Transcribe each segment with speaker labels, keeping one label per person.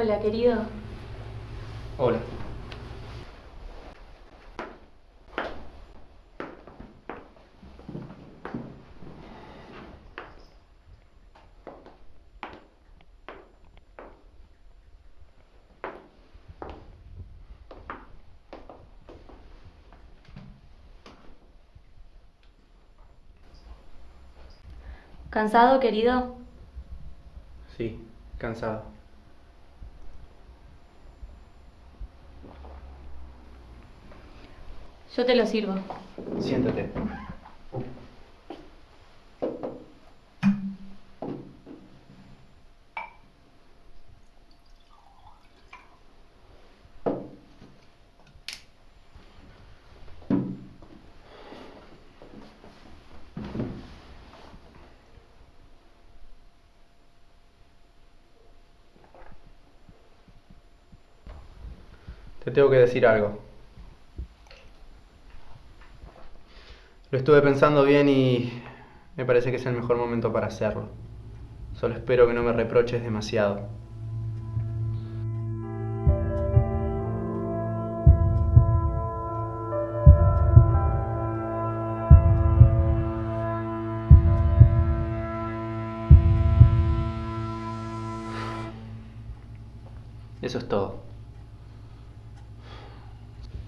Speaker 1: Hola, querido.
Speaker 2: Hola.
Speaker 1: ¿Cansado, querido?
Speaker 2: Sí, cansado.
Speaker 1: Yo te lo sirvo.
Speaker 2: Siéntate. Te tengo que decir algo. Lo estuve pensando bien y me parece que es el mejor momento para hacerlo. Solo espero que no me reproches demasiado. Eso es todo.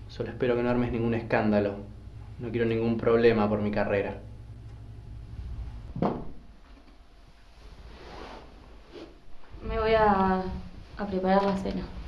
Speaker 2: Solo espero que no armes ningún escándalo. No quiero ningún problema por mi carrera.
Speaker 1: Me voy a, a preparar la cena.